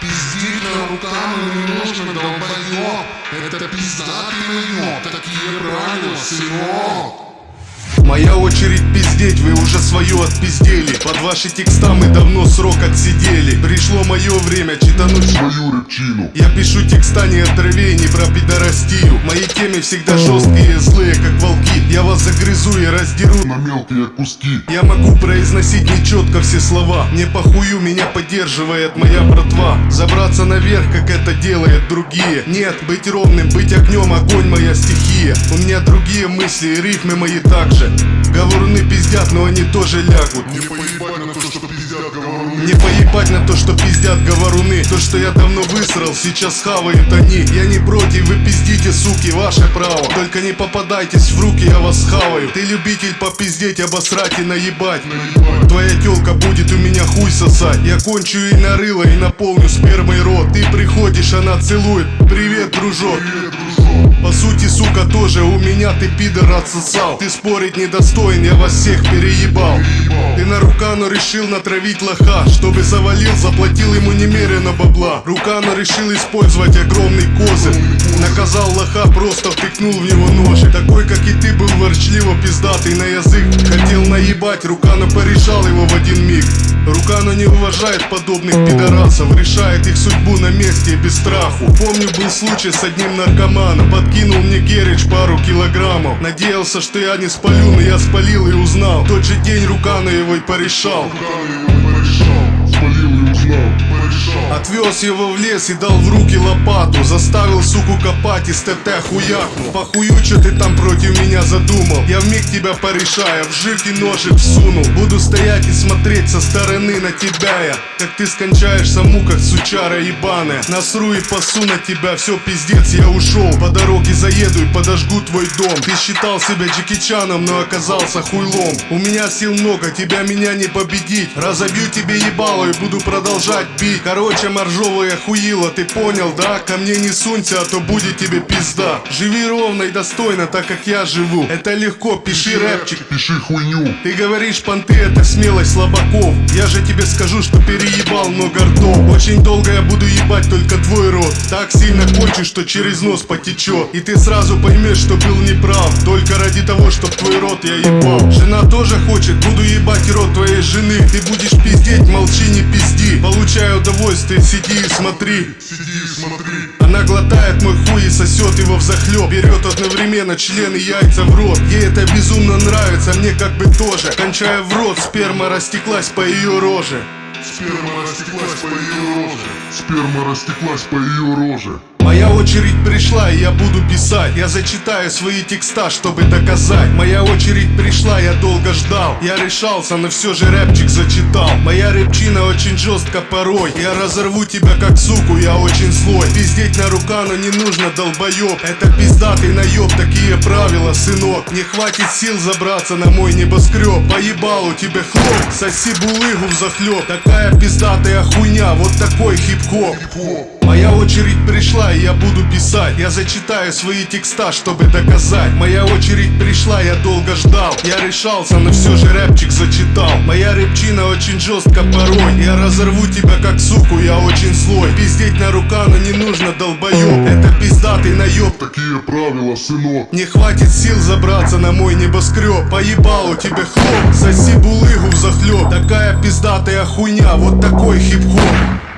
Действительно, руками не нужно долбоёб. Это пиздатый наёб. Такие правила, сынок. Моя очередь пиздеть, вы уже свое отпиздели. Под ваши текста мы давно срок отсидели. Пришло мое время читануть Свою рыбчину. Я пишу текста не о траве, не про пидорастию. Мои темы всегда жесткие, злые, как волки. Я вас загрызу и раздеру На мелкие куски. Я могу произносить нечетко все слова. Не похую меня поддерживает моя братва. Забраться наверх, как это делают другие. Нет, быть ровным, быть огнем, огонь моя стихия. У меня другие мысли и рифмы мои также. Говоруны пиздят, но они тоже лягут. Не поебать на то, что Не поебать на то, что пиздят говоруны. То, что я давно высрал, сейчас хавают они. Я не против, вы пиздите, суки, ваше право. Только не попадайтесь в руки, я вас хаваю. Ты любитель попиздеть, обосрать и наебать. Твоя телка будет у меня хуй сосать. Я кончу и на рыло, и наполню спермой рот. Ты приходишь, она целует. Привет, дружок. По сути, сука, тоже у меня ты пидор отсосал. Ты спорить недостоин, я вас всех переебал Рукану решил натравить лоха Чтобы завалил, заплатил ему немерено бабла. Рукану решил использовать огромный козырь. Наказал лоха, просто втыкнул в него нож. Такой, как и ты, был ворчливо пиздатый на язык. Хотел наебать, Рукана порешал его в один миг Рукана не уважает подобных пидорасов Решает их судьбу на месте без страху. Помню, был случай с одним наркоманом Подкинул мне Герич пару килограммов. Надеялся, что я не спалю, но я спалил и узнал. Тот же день Рукана его и порешал. Руками Спалил и узнал Отвез его в лес и дал в руки лопату. Заставил суку копать и ТТ хуякнул Похую, что ты там против меня задумал? Я вмиг тебя порешаю, в жирки ножик всунул. Буду стоять и смотреть со стороны на тебя я. Как ты скончаешься в муках, сучара ебаная. Насру и пасу на тебя, все пиздец, я ушел По дороге заеду и подожгу твой дом. Ты считал себя Джеки Чаном, но оказался хуйлом. У меня сил много, тебя меня не победить. Разобью тебе ебало и буду продолжать пить Короче, моржовая хуила, ты понял, да? Ко мне не сунься, а то будет тебе пизда. Живи ровно и достойно, так как я живу. Это легко, пиши рэпчик. Пиши хуйню. Ты говоришь, понты это смелость слабаков. Я же тебе скажу, что переебал много ртов Очень долго я буду ебать только твой рот. Так сильно кончу, что через нос потечет. И ты сразу поймешь, что был неправ. Только ради того, чтоб твой рот я ебал. Жена тоже хочет, буду ебать рот твоей жены. Ты будешь пиздеть, молчи, не пизди. Получай удовольствие, сиди и смотри. Сиди и смотри. Она глотает мой хуй и сосет его в захлеб Берет одновременно член и яйца в рот. Ей это безумно нравится, мне как бы тоже. Кончая в рот, сперма растеклась по ее роже. Сперма растеклась по ее роже. Сперма растеклась по ее роже Моя очередь пришла, и я буду писать. Я зачитаю свои текста, чтобы доказать. Моя очередь пришла, я долго ждал. Я решался, но все же рэпчик зачитал. Моя рэпчина очень жестко порой. Я разорву тебя как суку, я очень злой. Пиздеть на рукану не нужно, долбоеб Это пиздатый наеб, такие правила, сынок. Не хватит сил забраться на мой небоскреб. Поебал у тебя хлоп, соси булыгу в захлеб Такая пиздатая хуйня, вот такой хип-хоп Моя очередь пришла, и я буду писать. Я зачитаю свои текста, чтобы доказать. Моя очередь пришла, я долго ждал. Я решался, но все же рэпчик зачитал. Моя рэпчина очень жестко порой. Я разорву тебя как суку, я очень злой. Пиздеть на рукану не нужно, долбоеб Это пиздатый наеб Такие правила, сынок. Не хватит сил забраться на мой небоскреб. Поебал у тебя хлоп, соси булыгу в захлеб Такая пиздатая хуйня, вот такой хип-хоп